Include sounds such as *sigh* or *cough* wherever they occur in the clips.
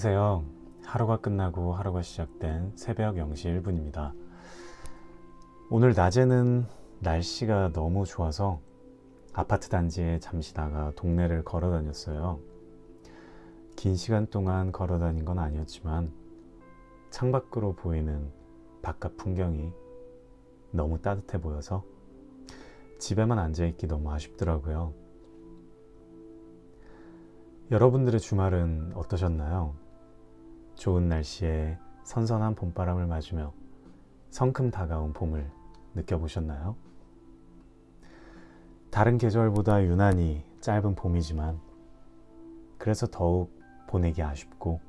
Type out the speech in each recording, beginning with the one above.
안녕하세요. 하루가 끝나고 하루가 시작된 새벽 0시 1분입니다. 오늘 낮에는 날씨가 너무 좋아서 아파트 단지에 잠시 나가 동네를 걸어 다녔어요. 긴 시간 동안 걸어 다닌 건 아니었지만 창밖으로 보이는 바깥 풍경이 너무 따뜻해 보여서 집에만 앉아있기 너무 아쉽더라고요. 여러분들의 주말은 어떠셨나요? 좋은 날씨에 선선한 봄바람을 맞으며 성큼 다가온 봄을 느껴보셨나요? 다른 계절보다 유난히 짧은 봄이지만 그래서 더욱 보내기 아쉽고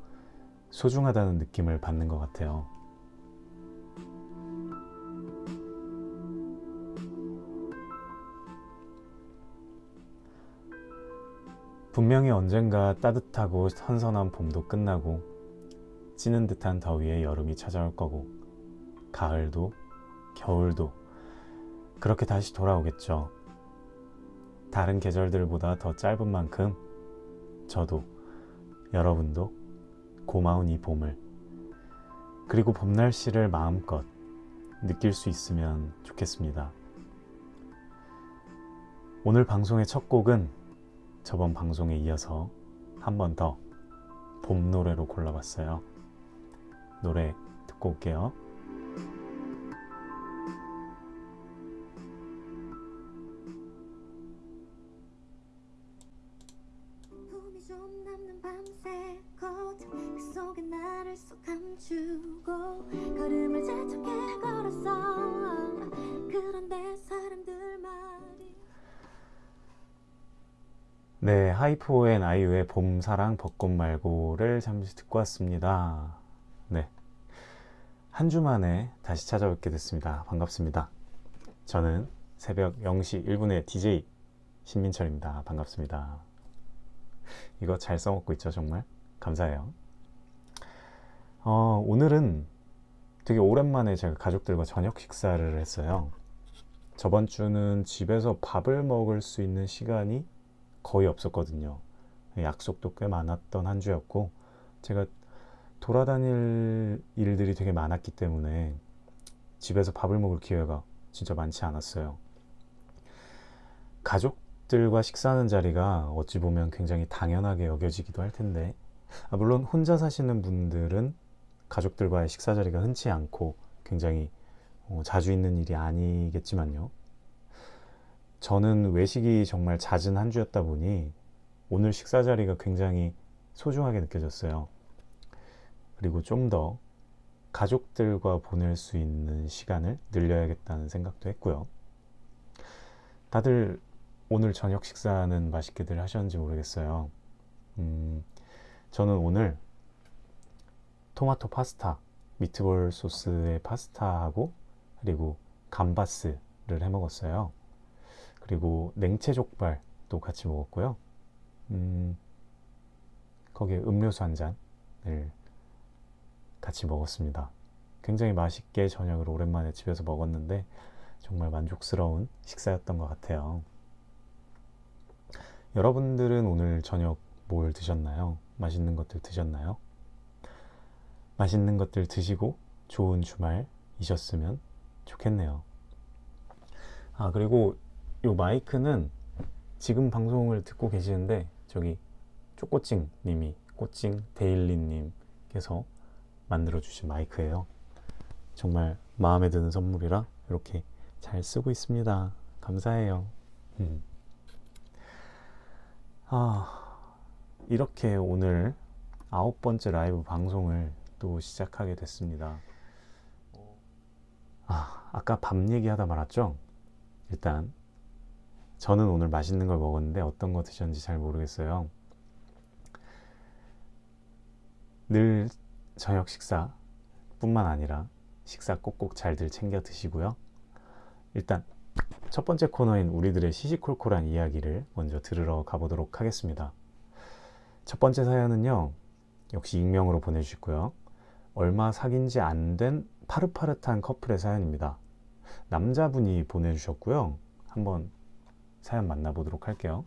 소중하다는 느낌을 받는 것 같아요. 분명히 언젠가 따뜻하고 선선한 봄도 끝나고 찌는 듯한 더위에 여름이 찾아올 거고 가을도 겨울도 그렇게 다시 돌아오겠죠. 다른 계절들보다 더 짧은 만큼 저도 여러분도 고마운 이 봄을 그리고 봄 날씨를 마음껏 느낄 수 있으면 좋겠습니다. 오늘 방송의 첫 곡은 저번 방송에 이어서 한 번 더 봄 노래로 골라봤어요. 노래 듣고 올게요. 그 네, 하이포 and 아이유의 봄사랑 벚꽃 말고를 잠시 듣고 왔습니다. 네. 한주 만에 다시 찾아뵙게 됐습니다. 반갑습니다. 저는 새벽 0시 1분의 DJ 신민철입니다. 반갑습니다. 이거 잘 써먹고 있죠, 정말? 감사해요. 어, 오늘은 되게 오랜만에 제가 가족들과 저녁 식사를 했어요. 저번 주는 집에서 밥을 먹을 수 있는 시간이 거의 없었거든요. 약속도 꽤 많았던 한 주였고, 제가 돌아다닐 일들이 되게 많았기 때문에 집에서 밥을 먹을 기회가 진짜 많지 않았어요. 가족들과 식사하는 자리가 어찌 보면 굉장히 당연하게 여겨지기도 할 텐데, 아, 물론 혼자 사시는 분들은 가족들과의 식사 자리가 흔치 않고 굉장히 어, 자주 있는 일이 아니겠지만요. 저는 외식이 정말 잦은 한 주였다 보니 오늘 식사 자리가 굉장히 소중하게 느껴졌어요. 그리고 좀 더 가족들과 보낼 수 있는 시간을 늘려야겠다는 생각도 했고요. 다들 오늘 저녁 식사는 맛있게들 하셨는지 모르겠어요. 음, 저는 오늘 토마토 파스타, 미트볼 소스의 파스타하고 그리고 감바스를 해 먹었어요. 그리고 냉채 족발도 같이 먹었고요. 음, 거기에 음료수 한 잔을 같이 먹었습니다. 굉장히 맛있게 저녁을 오랜만에 집에서 먹었는데 정말 만족스러운 식사였던 것 같아요. 여러분들은 오늘 저녁 뭘 드셨나요? 맛있는 것들 드셨나요? 맛있는 것들 드시고 좋은 주말이셨으면 좋겠네요. 아, 그리고 이 마이크는 지금 방송을 듣고 계시는데 저기 쪼꼬찡 님이 꼬찡 데일리 님께서 만들어 주신 마이크예요. 정말 마음에 드는 선물이라 이렇게 잘 쓰고 있습니다. 감사해요. 음. 아, 이렇게 오늘 아홉 번째 라이브 방송을 또 시작하게 됐습니다. 아, 아까 밥 얘기하다 말았죠? 일단 저는 오늘 맛있는 걸 먹었는데 어떤 거 드셨는지 잘 모르겠어요. 늘 저녁 식사 뿐만 아니라 식사 꼭꼭 잘들 챙겨 드시고요. 일단 첫 번째 코너인 우리들의 시시콜콜한 이야기를 먼저 들으러 가보도록 하겠습니다. 첫 번째 사연은요. 역시 익명으로 보내주셨고요. 얼마 사귄 지 안 된 파릇파릇한 커플의 사연입니다. 남자분이 보내주셨고요. 한번 사연 만나보도록 할게요.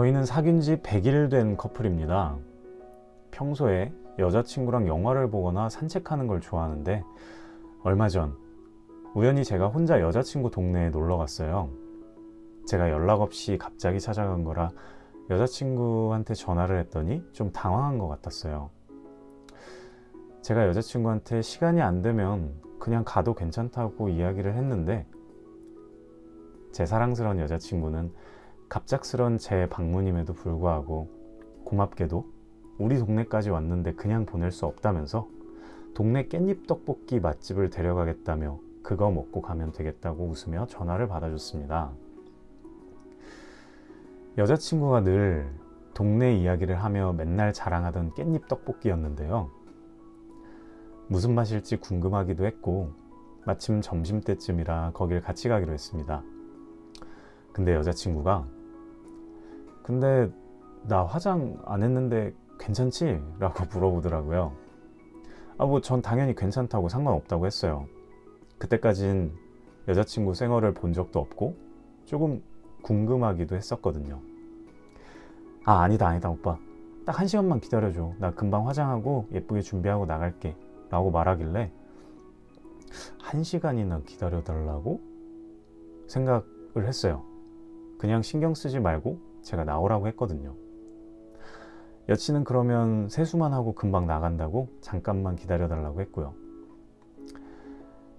저희는 사귄 지 100일 된 커플입니다. 평소에 여자친구랑 영화를 보거나 산책하는 걸 좋아하는데 얼마 전 우연히 제가 혼자 여자친구 동네에 놀러 갔어요. 제가 연락 없이 갑자기 찾아간 거라 여자친구한테 전화를 했더니 좀 당황한 것 같았어요. 제가 여자친구한테 시간이 안 되면 그냥 가도 괜찮다고 이야기를 했는데 제 사랑스러운 여자친구는 갑작스런 제 방문임에도 불구하고 고맙게도 우리 동네까지 왔는데 그냥 보낼 수 없다면서 동네 깻잎 떡볶이 맛집을 데려가겠다며 그거 먹고 가면 되겠다고 웃으며 전화를 받아줬습니다. 여자친구가 늘 동네 이야기를 하며 맨날 자랑하던 깻잎 떡볶이였는데요. 무슨 맛일지 궁금하기도 했고 마침 점심때쯤이라 거길 같이 가기로 했습니다. 근데 여자친구가 근데 나 화장 안 했는데 괜찮지? 라고 물어보더라고요. 아, 뭐 전 당연히 괜찮다고 상관없다고 했어요. 그때까진 여자친구 생얼을 본 적도 없고 조금 궁금하기도 했었거든요. 아, 아니다, 아니다, 오빠. 딱 한 시간만 기다려줘. 나 금방 화장하고 예쁘게 준비하고 나갈게. 라고 말하길래 한 시간이나 기다려달라고 생각을 했어요. 그냥 신경 쓰지 말고 제가 나오라고 했거든요. 여친은 그러면 세수만 하고 금방 나간다고 잠깐만 기다려달라고 했고요.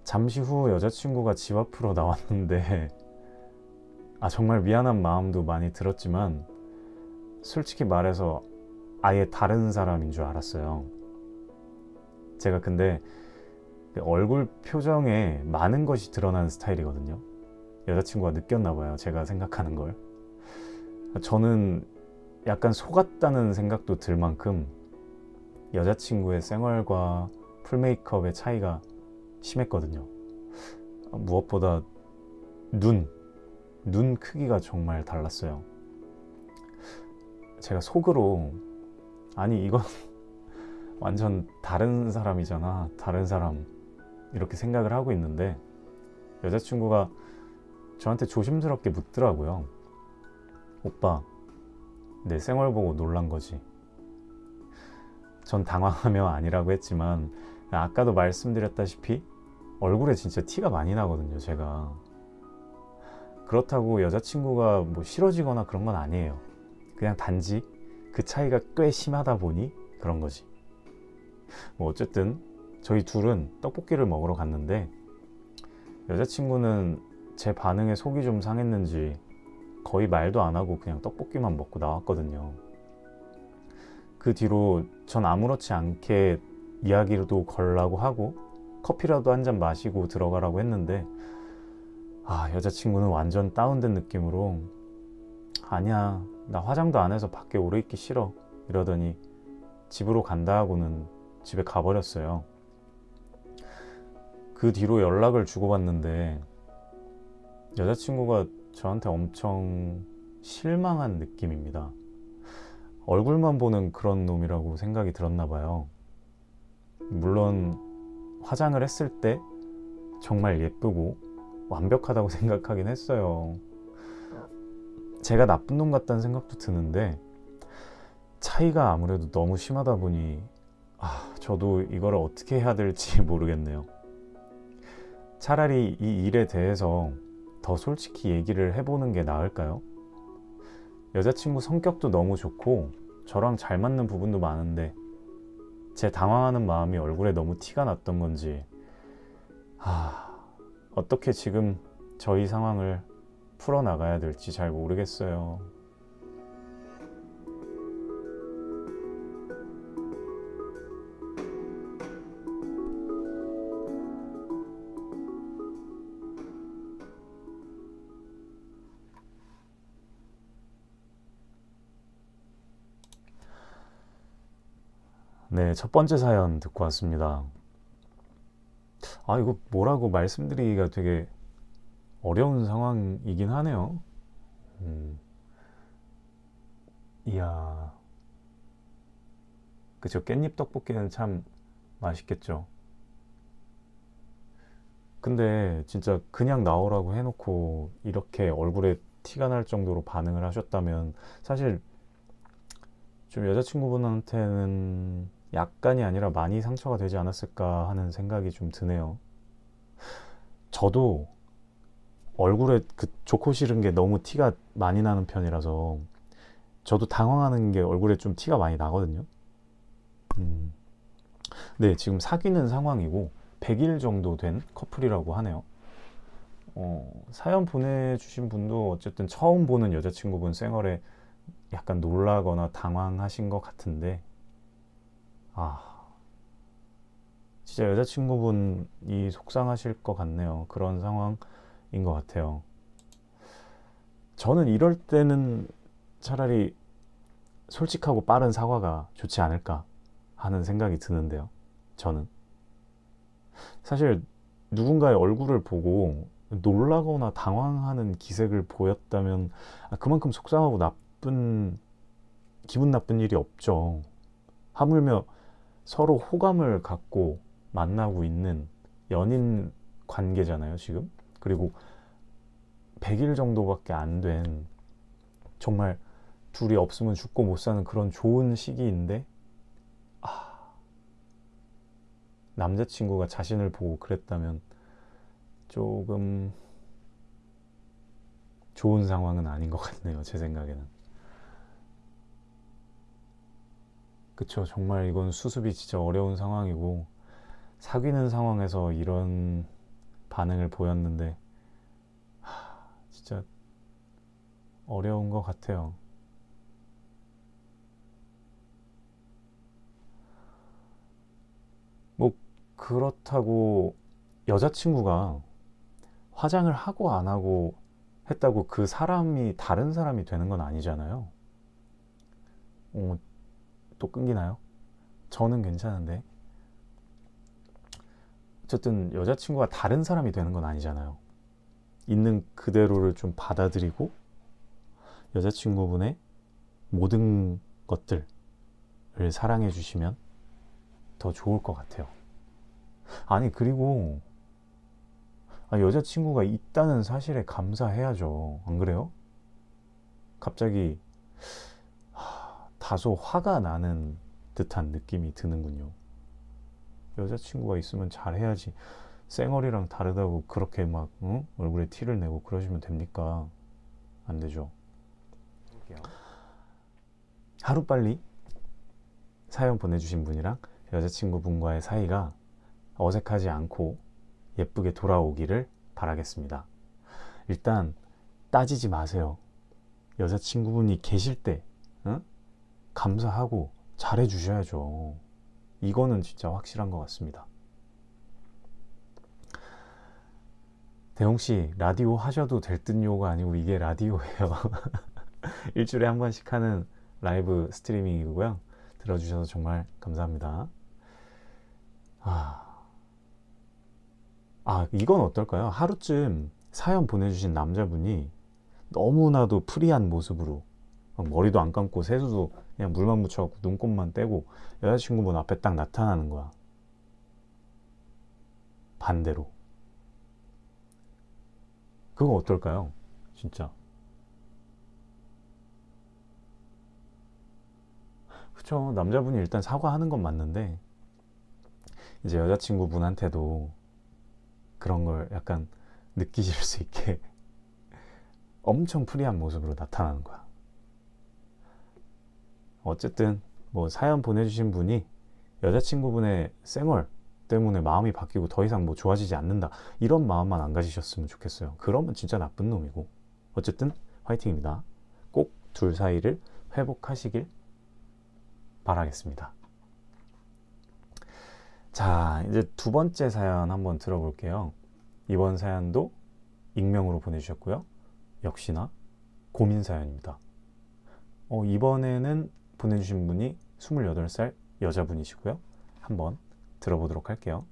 잠시 후 여자친구가 집 앞으로 *laughs* 나왔는데 아 정말 미안한 마음도 많이 들었지만 솔직히 말해서 아예 다른 사람인 줄 알았어요. 제가 근데 그 얼굴 표정에 많은 것이 드러나는 스타일이거든요. 여자친구가 느꼈나 봐요. 제가 생각하는 걸. 저는 약간 속았다는 생각도 들 만큼 여자친구의 생얼과 풀메이크업의 차이가 심했거든요. 무엇보다 눈, 눈 크기가 정말 달랐어요. 제가 속으로 아니 이건 *laughs* 완전 다른 사람이잖아. 다른 사람 이렇게 생각을 하고 있는데 여자친구가 저한테 조심스럽게 묻더라고요. 오빠, 내 생얼 보고 놀란 거지. 전 당황하며 아니라고 했지만 아까도 말씀드렸다시피 얼굴에 진짜 티가 많이 나거든요, 제가. 그렇다고 여자친구가 뭐 싫어지거나 그런 건 아니에요. 그냥 단지 그 차이가 꽤 심하다 보니 그런 거지. 뭐 어쨌든 저희 둘은 떡볶이를 먹으러 갔는데 여자친구는 제 반응에 속이 좀 상했는지 거의 말도 안 하고 그냥 떡볶이만 먹고 나왔거든요. 그 뒤로 전 아무렇지 않게 이야기도 걸라고 하고 커피라도 한 잔 마시고 들어가라고 했는데 아 여자친구는 완전 다운된 느낌으로 아니야 나 화장도 안 해서 밖에 오래 있기 싫어 이러더니 집으로 간다 하고는 집에 가버렸어요. 그 뒤로 연락을 주고받는데 여자친구가 저한테 엄청 실망한 느낌입니다. 얼굴만 보는 그런 놈이라고 생각이 들었나 봐요. 물론 화장을 했을 때 정말 예쁘고 완벽하다고 *laughs* 생각하긴 했어요. 제가 나쁜 놈 같다는 생각도 드는데 차이가 아무래도 너무 심하다 보니 아, 저도 이걸 어떻게 해야 될지 *laughs* 모르겠네요. 차라리 이 일에 대해서 더 솔직히 얘기를 해보는 게 나을까요? 여자친구 성격도 너무 좋고 저랑 잘 맞는 부분도 많은데 제 당황하는 마음이 얼굴에 너무 티가 났던 건지 아, 어떻게 지금 저희 상황을 풀어나가야 될지 잘 모르겠어요. 네, 첫 번째 사연 듣고 왔습니다. 아, 이거 뭐라고 말씀드리기가 되게 어려운 상황이긴 하네요. 음. 이야. 그쵸. 깻잎 떡볶이는 참 맛있겠죠. 근데 진짜 그냥 나오라고 해놓고 이렇게 얼굴에 티가 날 정도로 반응을 하셨다면 사실 좀 여자친구분한테는 약간이 아니라 많이 상처가 되지 않았을까 하는 생각이 좀 드네요. 저도 얼굴에 그 좋고 싫은 게 너무 티가 많이 나는 편이라서 저도 당황하는 게 얼굴에 좀 티가 많이 나거든요. 음. 네, 지금 사귀는 상황이고 100일 정도 된 커플이라고 하네요. 어, 사연 보내주신 분도 어쨌든 처음 보는 여자친구분 생얼에 약간 놀라거나 당황하신 것 같은데, 아, 진짜 여자친구분이 속상하실 것 같네요. 그런 상황인 것 같아요. 저는 이럴 때는 차라리 솔직하고 빠른 사과가 좋지 않을까 하는 생각이 드는데요. 저는. 사실 누군가의 얼굴을 보고 놀라거나 당황하는 기색을 보였다면 아, 그만큼 속상하고 나쁜 기분 나쁜 일이 없죠. 하물며 서로 호감을 갖고 만나고 있는 연인 관계잖아요, 지금. 그리고 100일 정도밖에 안 된 정말 둘이 없으면 죽고 못 사는 그런 좋은 시기인데 아, 남자친구가 자신을 보고 그랬다면 조금 좋은 상황은 아닌 것 같네요. 제 생각에는. 그쵸. 정말 이건 수습이 진짜 어려운 상황이고, 사귀는 상황에서 이런 반응을 보였는데, 하, 진짜 어려운 것 같아요. 뭐, 그렇다고 여자친구가 화장을 하고 안 하고 했다고 그 사람이 다른 사람이 되는 건 아니잖아요. 어, 또 끊기나요? 저는 괜찮은데. 어쨌든 여자친구가 다른 사람이 되는 건 아니잖아요. 있는 그대로를 좀 받아들이고 여자친구분의 모든 것들을 사랑해 주시면 더 좋을 것 같아요. 아니, 그리고 아, 여자친구가 있다는 사실에 감사해야죠. 안 그래요? 갑자기 하, 다소 화가 나는 듯한 느낌이 드는군요. 여자친구가 있으면 잘해야지. 쌩얼이랑 다르다고 그렇게 막 응? 얼굴에 티를 내고 그러시면 됩니까? 안 되죠. 하루빨리 사연 보내주신 분이랑 여자친구분과의 사이가 어색하지 않고 예쁘게 돌아오기를 바라겠습니다. 일단 따지지 마세요. 여자친구분이 계실 때 응? 감사하고 잘해 주셔야죠. 이거는 진짜 확실한 것 같습니다. 대홍 씨, 라디오 하셔도 될 듯요가 아니고 이게 라디오예요. *laughs* 일주일에 한 번씩 하는 라이브 스트리밍이고요. 들어주셔서 정말 감사합니다. 아, 아, 이건 어떨까요? 하루쯤 사연 보내주신 남자분이 너무나도 free한 모습으로 머리도 안 감고 세수도 그냥 물만 묻혀갖고 눈곱만 떼고 여자친구분 앞에 딱 나타나는 거야. 반대로. 그거 어떨까요? 진짜. 그쵸. 남자분이 일단 사과하는 건 맞는데, 이제 여자친구분한테도 그런 걸 약간 느끼실 수 있게 *laughs* 엄청 프리한 모습으로 나타나는 거야. 어쨌든 뭐 사연 보내주신 분이 여자친구분의 쌩얼 때문에 마음이 바뀌고 더 이상 뭐 좋아지지 않는다 이런 마음만 안 가지셨으면 좋겠어요. 그러면 진짜 나쁜 놈이고 어쨌든 화이팅입니다. 꼭 둘 사이를 회복하시길 바라겠습니다. 자, 이제 두 번째 사연 한번 들어볼게요. 이번 사연도 익명으로 보내주셨고요. 역시나 고민 사연입니다. 어, 이번에는 보내주신 분이 28살 여자분이시고요. 한번 들어보도록 할게요.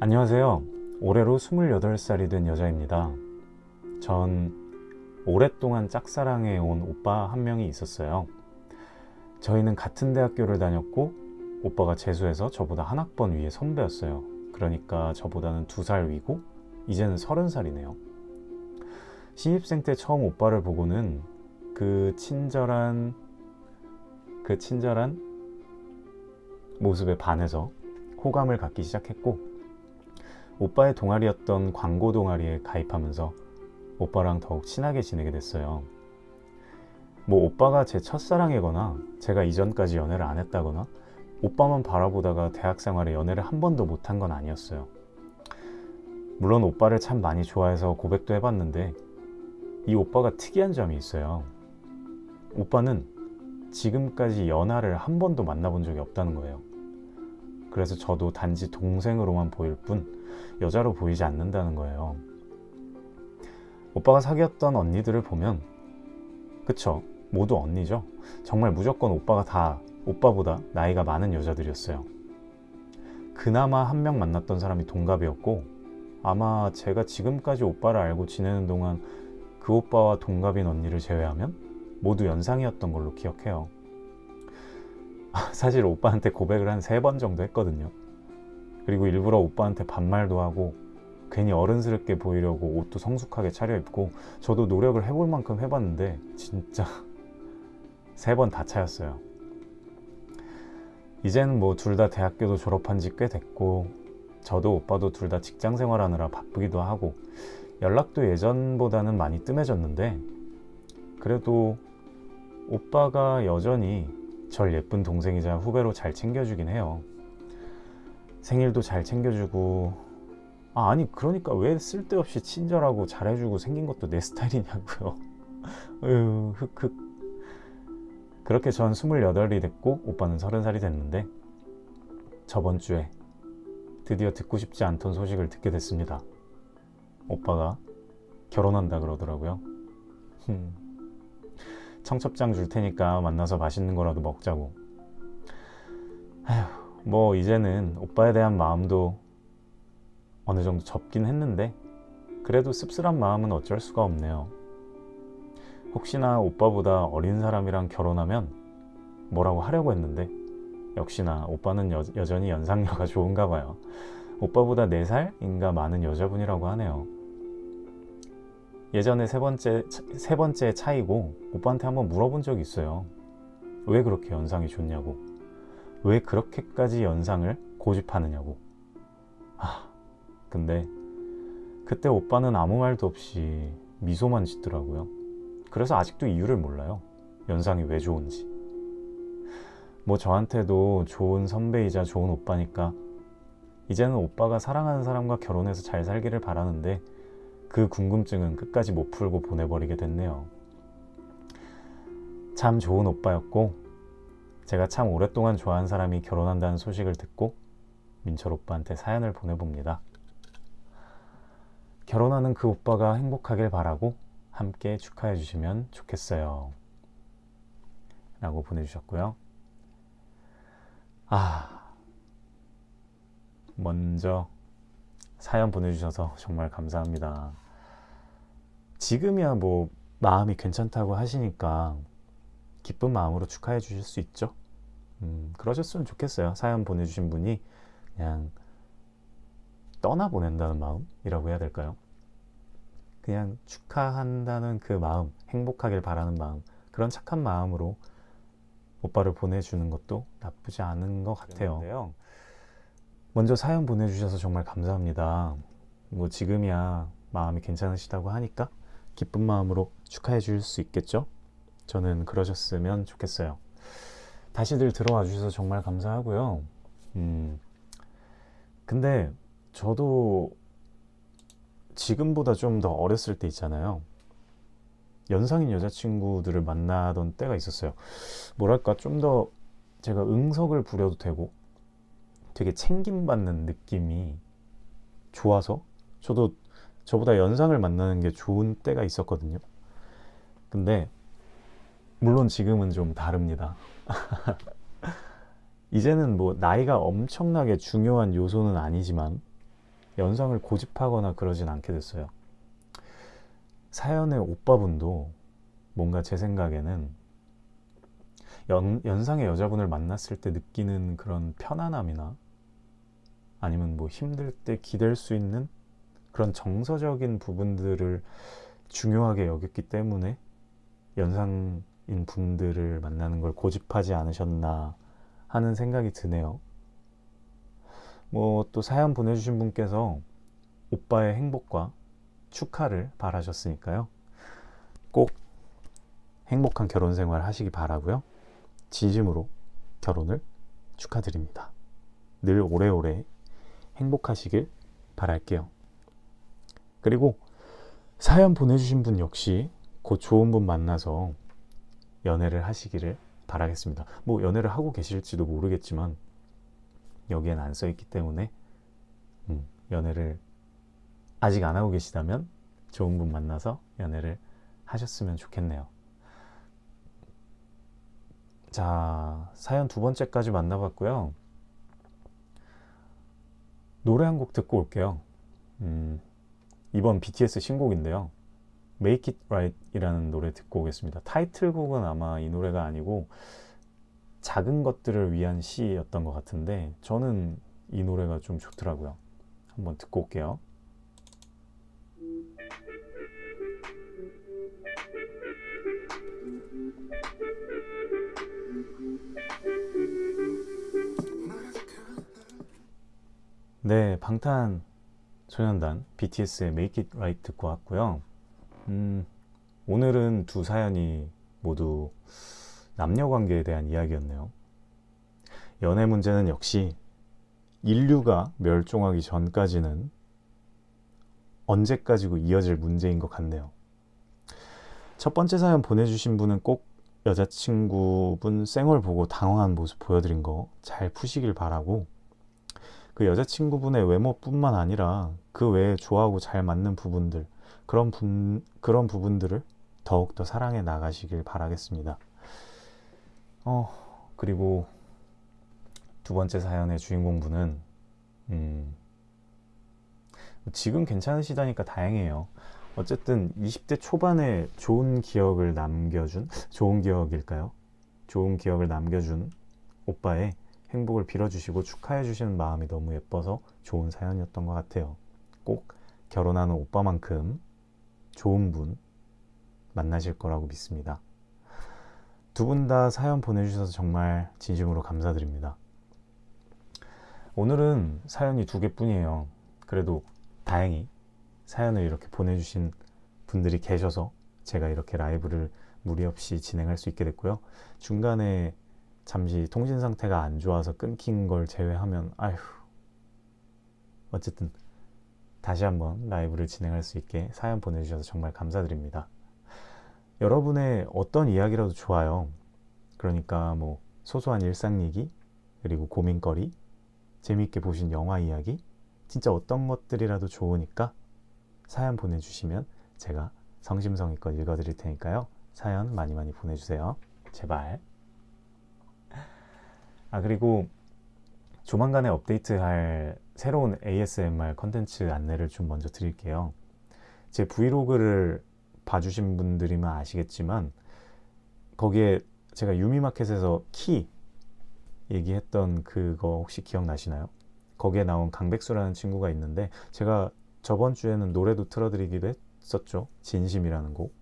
안녕하세요. 올해로 28살이 된 여자입니다. 전 오랫동안 짝사랑해 온 오빠 한 명이 있었어요. 저희는 같은 대학교를 다녔고 오빠가 재수해서 저보다 한 학번 위에 선배였어요. 그러니까 저보다는 두 살 위고 이제는 서른 살이네요. 신입생 때 처음 오빠를 보고는 그 친절한 그 친절한 모습에 반해서 호감을 갖기 시작했고 오빠의 동아리였던 광고 동아리에 가입하면서 오빠랑 더욱 친하게 지내게 됐어요. 뭐 오빠가 제 첫사랑이거나 제가 이전까지 연애를 안 했다거나 오빠만 바라보다가 대학 생활에 연애를 한 번도 못한 건 아니었어요. 물론 오빠를 참 많이 좋아해서 고백도 해봤는데 이 오빠가 특이한 점이 있어요. 오빠는 지금까지 연하를 한 번도 만나본 적이 없다는 거예요. 그래서 저도 단지 동생으로만 보일 뿐 여자로 보이지 않는다는 거예요. 오빠가 사귀었던 언니들을 보면 그쵸 모두 언니죠. 정말 무조건 오빠가 다 오빠보다 나이가 많은 여자들이었어요. 그나마 한 명 만났던 사람이 동갑이었고 아마 제가 지금까지 오빠를 알고 지내는 동안 그 오빠와 동갑인 언니를 제외하면 모두 연상이었던 걸로 기억해요. 사실 오빠한테 고백을 한 세 번 정도 했거든요. 그리고 일부러 오빠한테 반말도 하고 괜히 어른스럽게 보이려고 옷도 성숙하게 차려입고 저도 노력을 해볼 만큼 해봤는데 진짜 *laughs* 세 번 다 차였어요. 이제는 뭐둘 다 대학교도 졸업한 지 꽤 됐고 저도 오빠도 둘 다 직장 생활하느라 바쁘기도 하고 연락도 예전보다는 많이 뜸해졌는데 그래도 오빠가 여전히 절 예쁜 동생이자 후배로 잘 챙겨주긴 해요. 생일도 잘 챙겨주고 아, 아니 그러니까 왜 쓸데없이 친절하고 잘해주고 생긴 것도 내 스타일이냐고요. *laughs* 으, 흑흑. 그렇게 전 28이 됐고 오빠는 30살이 됐는데 저번 주에 드디어 듣고 싶지 않던 소식을 듣게 됐습니다. 오빠가 결혼한다 그러더라고요. 청첩장 줄 테니까 만나서 맛있는 거라도 먹자고. 아휴, 뭐 이제는 오빠에 대한 마음도 어느 정도 접긴 했는데 그래도 씁쓸한 마음은 어쩔 수가 없네요. 혹시나 오빠보다 어린 사람이랑 결혼하면 뭐라고 하려고 했는데 역시나 오빠는 여, 여전히 연상녀가 *laughs* 좋은가 봐요. 오빠보다 4살인가 많은 여자분이라고 하네요. 예전에 세 번째, 세 번째 차이고 오빠한테 한번 물어본 적이 있어요. 왜 그렇게 연상이 좋냐고. 왜 그렇게까지 연상을 고집하느냐고. 아, 근데 그때 오빠는 아무 말도 없이 미소만 짓더라고요. 그래서 아직도 이유를 몰라요. 연상이 왜 좋은지. 뭐 저한테도 좋은 선배이자 좋은 오빠니까 이제는 오빠가 사랑하는 사람과 결혼해서 잘 살기를 바라는데 그 궁금증은 끝까지 못 풀고 보내버리게 됐네요. 참 좋은 오빠였고 제가 참 오랫동안 좋아한 사람이 결혼한다는 소식을 듣고 민철 오빠한테 사연을 보내봅니다. 결혼하는 그 오빠가 행복하길 바라고 함께 축하해 주시면 좋겠어요. 라고 보내주셨고요. 아, 먼저 사연 보내주셔서 정말 감사합니다. 지금이야 뭐 마음이 괜찮다고 하시니까 기쁜 마음으로 축하해 주실 수 있죠. 음, 그러셨으면 좋겠어요. 사연 보내주신 분이 그냥 떠나보낸다는 마음이라고 해야 될까요? 그냥 축하한다는 그 마음, 행복하길 바라는 마음, 그런 착한 마음으로 오빠를 보내주는 것도 나쁘지 않은 것 같아요. 먼저 사연 보내주셔서 정말 감사합니다. 뭐 지금이야 마음이 괜찮으시다고 하니까 기쁜 마음으로 축하해 줄 수 있겠죠? 저는 그러셨으면 좋겠어요. 다시들 들어와 주셔서 정말 감사하고요. 음, 근데 저도 지금보다 좀 더 어렸을 때 있잖아요. 연상인 여자친구들을 만나던 때가 있었어요. 뭐랄까, 좀 더 제가 응석을 부려도 되고 되게 챙김받는 느낌이 좋아서 저도 저보다 연상을 만나는 게 좋은 때가 있었거든요. 근데 물론 지금은 좀 다릅니다. *laughs* 이제는 뭐 나이가 엄청나게 중요한 요소는 아니지만 연상을 고집하거나 그러진 않게 됐어요. 사연의 오빠분도 뭔가 제 생각에는 연, 연상의 여자분을 만났을 때 느끼는 그런 편안함이나 아니면 뭐 힘들 때 기댈 수 있는 그런 정서적인 부분들을 중요하게 여겼기 때문에 연상인 분들을 만나는 걸 고집하지 않으셨나 하는 생각이 드네요. 뭐 또 사연 보내주신 분께서 오빠의 행복과 축하를 바라셨으니까요. 꼭 행복한 결혼 생활 하시기 바라고요. 진심으로 결혼을 축하드립니다. 늘 오래오래 행복하시길 바랄게요. 그리고 사연 보내주신 분 역시 곧 좋은 분 만나서 연애를 하시기를 바라겠습니다. 뭐 연애를 하고 계실지도 모르겠지만 여기엔 안 써있기 때문에 음, 연애를 아직 안 하고 계시다면 좋은 분 만나서 연애를 하셨으면 좋겠네요. 자, 사연 두 번째까지 만나봤고요. 노래 한 곡 듣고 올게요. 음, 이번 BTS 신곡인데요. Make It Right 이라는 노래 듣고 오겠습니다. 타이틀곡은 아마 이 노래가 아니고 작은 것들을 위한 시였던 것 같은데 저는 이 노래가 좀 좋더라고요. 한번 듣고 올게요. 네, 방탄 소년단 BTS의 Make It Right 듣고 왔고요. 음, 오늘은 두 사연이 모두 남녀 관계에 대한 이야기였네요. 연애 문제는 역시 인류가 멸종하기 전까지는 언제까지고 이어질 문제인 것 같네요. 첫 번째 사연 보내주신 분은 꼭 여자친구분 쌩얼 보고 당황한 모습 보여드린 거 잘 푸시길 바라고 그 여자친구분의 외모뿐만 아니라 그 외에 좋아하고 잘 맞는 부분들 그런 분 그런 부분들을 더욱더 사랑해 나가시길 바라겠습니다. 어 그리고 두 번째 사연의 주인공분은 음, 지금 괜찮으시다니까 다행이에요. 어쨌든 20대 초반에 좋은 기억을 남겨준 좋은 기억일까요? 좋은 기억을 남겨준 오빠의 행복을 빌어주시고 축하해 주시는 마음이 너무 예뻐서 좋은 사연이었던 것 같아요. 꼭 결혼하는 오빠만큼 좋은 분 만나실 거라고 믿습니다. 두 분 다 사연 보내주셔서 정말 진심으로 감사드립니다. 오늘은 사연이 두 개뿐이에요. 그래도 다행히 사연을 이렇게 보내주신 분들이 계셔서 제가 이렇게 라이브를 무리 없이 진행할 수 있게 됐고요. 중간에 잠시 통신 상태가 안 좋아서 끊긴 걸 제외하면 아휴 어쨌든 다시 한번 라이브를 진행할 수 있게 사연 보내주셔서 정말 감사드립니다. 여러분의 어떤 이야기라도 좋아요. 그러니까 뭐 소소한 일상 얘기 그리고 고민거리 재미있게 보신 영화 이야기 진짜 어떤 것들이라도 좋으니까 사연 보내주시면 제가 성심성의껏 읽어드릴 테니까요. 사연 많이 많이 보내주세요. 제발. 아 그리고 조만간에 업데이트할 새로운 ASMR 컨텐츠 안내를 좀 먼저 드릴게요. 제 브이로그를 봐주신 분들이면 아시겠지만 거기에 제가 유미마켓에서 키 얘기했던 그거 혹시 기억나시나요? 거기에 나온 강백수라는 친구가 있는데 제가 저번 주에는 노래도 틀어드리기도 했었죠. 진심이라는 곡.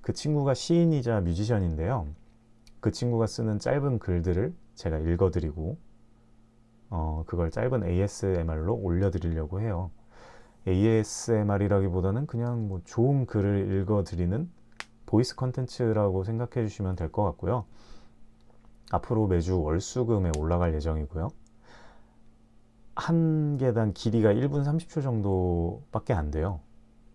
그 친구가 시인이자 뮤지션인데요. 그 친구가 쓰는 짧은 글들을 제가 읽어드리고 어, 그걸 짧은 ASMR로 올려드리려고 해요. ASMR이라기보다는 그냥 뭐 좋은 글을 읽어드리는 voice 컨텐츠라고 생각해 주시면 될 것 같고요. 앞으로 매주 월수금에 올라갈 예정이고요. 한 개당 길이가 1분 30초 정도밖에 안 돼요.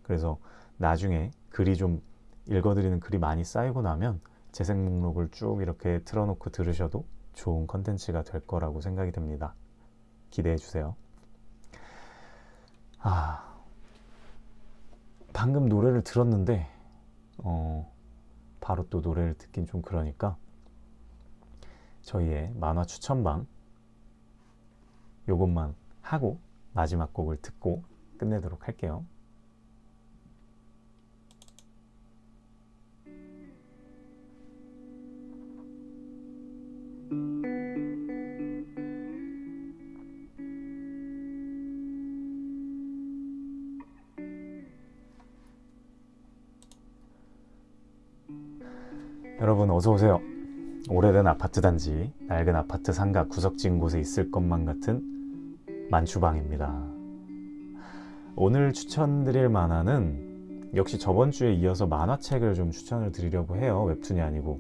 그래서 나중에 글이 좀 읽어드리는 글이 많이 쌓이고 나면 재생 목록을 쭉 이렇게 틀어놓고 들으셔도 좋은 컨텐츠가 될 거라고 생각이 됩니다. 기대해 주세요. 아, 방금 노래를 들었는데, 어, 바로 또 노래를 듣긴 좀 그러니까, 저희의 만화 추천방, 요것만 하고 마지막 곡을 듣고 끝내도록 할게요. 여러분 어서 오세요. 오래된 아파트 단지, 낡은 아파트 상가 구석진 곳에 있을 것만 같은 만추방입니다. 오늘 추천드릴 만화는 역시 저번 주에 이어서 만화책을 좀 추천을 드리려고 해요. 웹툰이 아니고.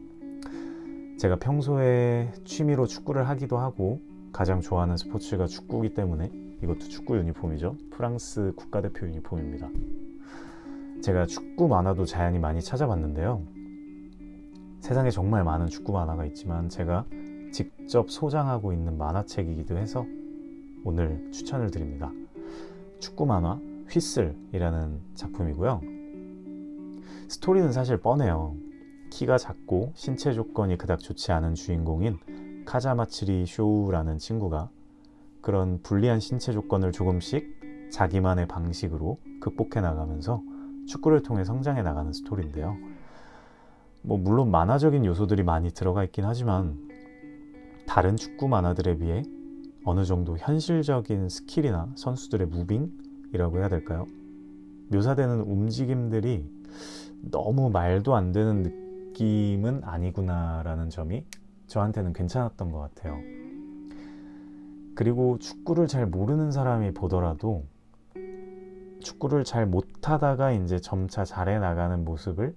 제가 평소에 취미로 축구를 하기도 하고 가장 좋아하는 스포츠가 축구이기 때문에 이것도 축구 유니폼이죠. 프랑스 국가대표 유니폼입니다. 제가 축구 만화도 자연히 많이 찾아봤는데요. 세상에 정말 많은 축구 만화가 있지만 제가 직접 소장하고 있는 만화책이기도 해서 오늘 추천을 드립니다. 축구 만화 휘슬이라는 작품이고요. 스토리는 사실 뻔해요. 키가 작고 신체 조건이 그닥 좋지 않은 주인공인 카자마츠리 쇼우라는 친구가 그런 불리한 신체 조건을 조금씩 자기만의 방식으로 극복해 나가면서 축구를 통해 성장해 나가는 스토리인데요. 뭐 물론 만화적인 요소들이 많이 들어가 있긴 하지만 다른 축구 만화들에 비해 어느 정도 현실적인 skill이나 선수들의 moving이라고 해야 될까요? 묘사되는 움직임들이 너무 말도 안 되는 느낌은 아니구나라는 점이 저한테는 괜찮았던 것 같아요. 그리고 축구를 잘 모르는 사람이 보더라도 축구를 잘 못하다가 이제 점차 잘해 나가는 모습을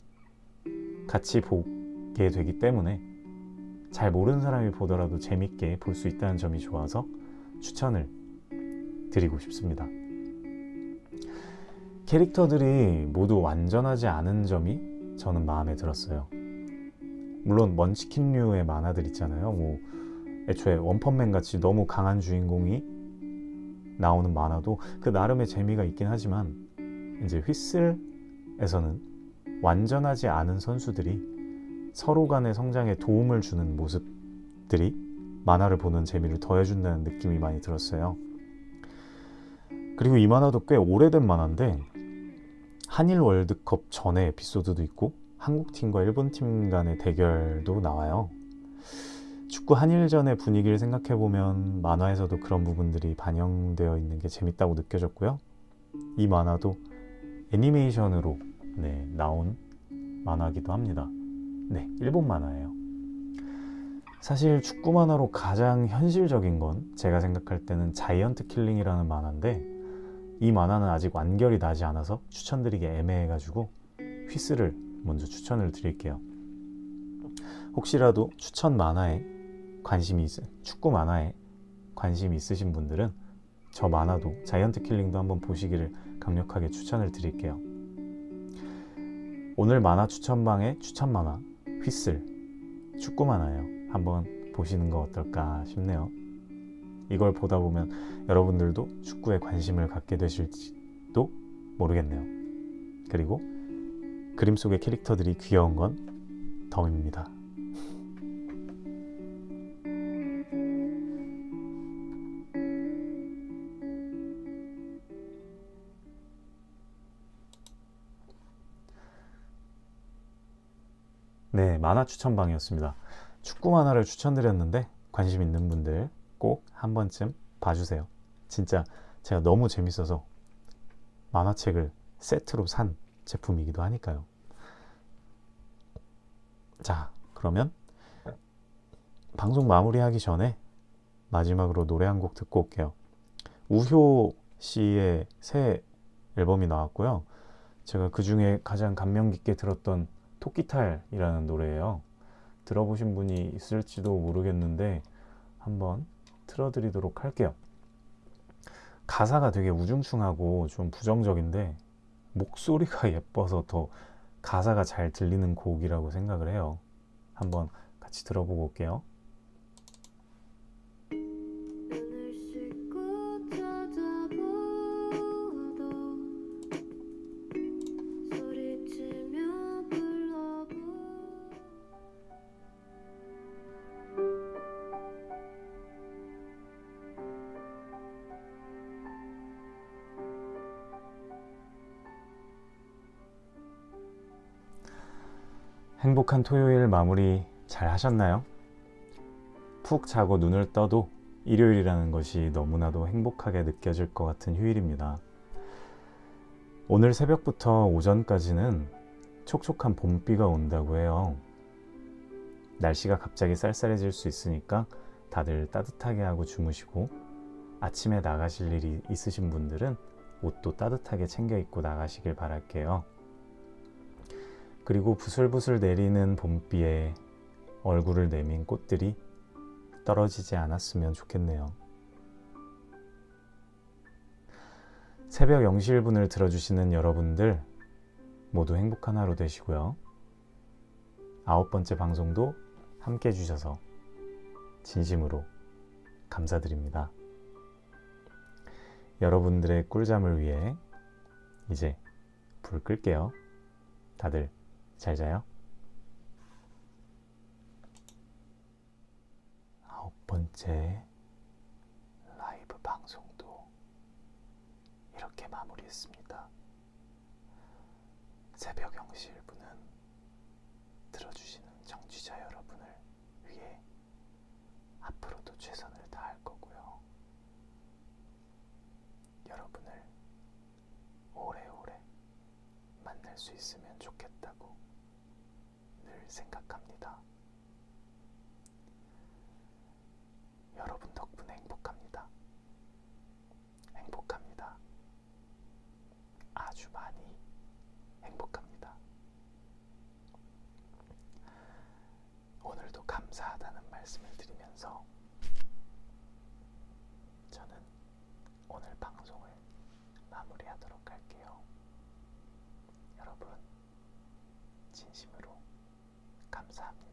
같이 보게 되기 때문에 잘 모르는 사람이 보더라도 재밌게 볼 수 있다는 점이 좋아서 추천을 드리고 싶습니다. 캐릭터들이 모두 완전하지 않은 점이 저는 마음에 들었어요. 물론 먼치킨류의 만화들 있잖아요. 뭐 애초에 원펀맨 같이 너무 강한 주인공이 나오는 만화도 그 나름의 재미가 있긴 하지만 이제 휘슬에서는 완전하지 않은 선수들이 서로 간의 성장에 도움을 주는 모습들이 만화를 보는 재미를 더해준다는 느낌이 많이 들었어요. 그리고 이 만화도 꽤 오래된 만화인데 한일 월드컵 전에 에피소드도 있고 한국 팀과 일본 팀 간의 대결도 나와요. 축구 한일전의 분위기를 생각해 보면 만화에서도 그런 부분들이 반영되어 있는 게 재밌다고 느껴졌고요. 이 만화도 애니메이션으로 네, 나온 만화기도 합니다. 네, 일본 만화예요. 사실 축구 만화로 가장 현실적인 건 제가 생각할 때는 자이언트 킬링이라는 만화인데 이 만화는 아직 완결이 나지 않아서 추천드리기 애매해가지고 휘슬을 먼저 추천을 드릴게요. 혹시라도 추천 만화에 관심이 있, 축구 만화에 관심이 있으신 분들은 저 만화도 자이언트 킬링도 한번 보시기를 강력하게 추천을 드릴게요. 오늘 만화 추천방의 추천 만화 휘슬 축구 만화예요. 한번 보시는 거 어떨까 싶네요. 이걸 보다 보면 여러분들도 축구에 관심을 갖게 되실지도 모르겠네요. 그리고 그림 속의 캐릭터들이 귀여운 건 덤입니다. 만화 추천방이었습니다. 축구 만화를 추천드렸는데 관심 있는 분들 꼭 한 번쯤 봐주세요. 진짜 제가 너무 재밌어서 만화책을 세트로 산 제품이기도 하니까요. 자, 그러면 방송 마무리하기 전에 마지막으로 노래 한 곡 듣고 올게요. 우효 씨의 새 앨범이 나왔고요. 제가 그 중에 가장 감명 깊게 들었던 토끼탈이라는 노래예요. 들어보신 분이 있을지도 모르겠는데 한번 틀어드리도록 할게요. 가사가 되게 우중충하고 좀 부정적인데 목소리가 *laughs* 예뻐서 더 가사가 잘 들리는 곡이라고 생각을 해요. 한번 같이 들어보고 올게요. 마무리 잘 하셨나요? 푹 자고 눈을 떠도 일요일이라는 것이 너무나도 행복하게 느껴질 것 같은 휴일입니다. 오늘 새벽부터 오전까지는 촉촉한 봄비가 온다고 해요. 날씨가 갑자기 쌀쌀해질 수 있으니까 다들 따뜻하게 하고 주무시고 아침에 나가실 일이 있으신 분들은 옷도 따뜻하게 챙겨 입고 나가시길 바랄게요. 그리고 부슬부슬 내리는 봄비에 얼굴을 내민 꽃들이 떨어지지 않았으면 좋겠네요. 새벽 0시 1분을 들어주시는 여러분들 모두 행복한 하루 되시고요. 아홉 번째 방송도 함께 해주셔서 진심으로 감사드립니다. 여러분들의 꿀잠을 위해 이제 불 끌게요. 다들 잘 자요. 아홉 번째 라이브 방송도 이렇게 마무리했습니다. 새벽 0시 1분은 들어주시는 청취자 여러분을 위해 앞으로도 최선을 다할 거고요. 여러분을 오래오래 만날 수 있으면 좋겠다고 늘 생각합니다. 여러분 덕분에 행복합니다. 행복합니다. 아주 많이 행복합니다. 오늘도 감사하다는 말씀을 드리면서 저는 오늘 방송을 마무리하도록 할게요. 여러분, 진심으로 감사합니다.